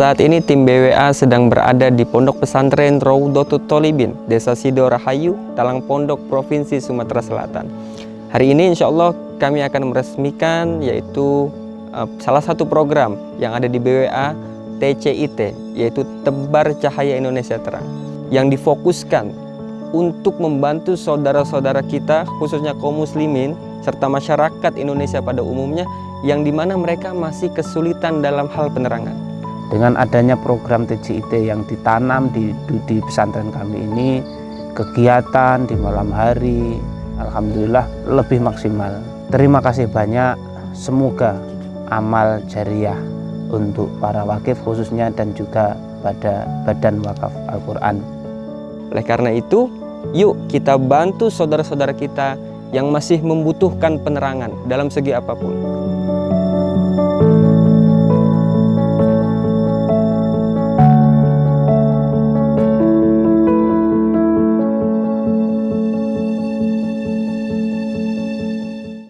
Saat ini tim BWA sedang berada di Pondok Pesantren Raudatul Tolibin, Desa Sidorahayu, Talang Pondok, Provinsi Sumatera Selatan. Hari ini insya Allah kami akan meresmikan yaitu eh, salah satu program yang ada di BWA TCIT, yaitu Tebar Cahaya Indonesia Terang, yang difokuskan untuk membantu saudara-saudara kita, khususnya kaum muslimin, serta masyarakat Indonesia pada umumnya, yang di mana mereka masih kesulitan dalam hal penerangan. Dengan adanya program TJIT yang ditanam di, di pesantren kami ini, kegiatan di malam hari, Alhamdulillah lebih maksimal. Terima kasih banyak, semoga amal jariah untuk para wakif khususnya dan juga pada Badan Wakaf Al-Quran. Oleh karena itu, yuk kita bantu saudara-saudara kita yang masih membutuhkan penerangan dalam segi apa pun.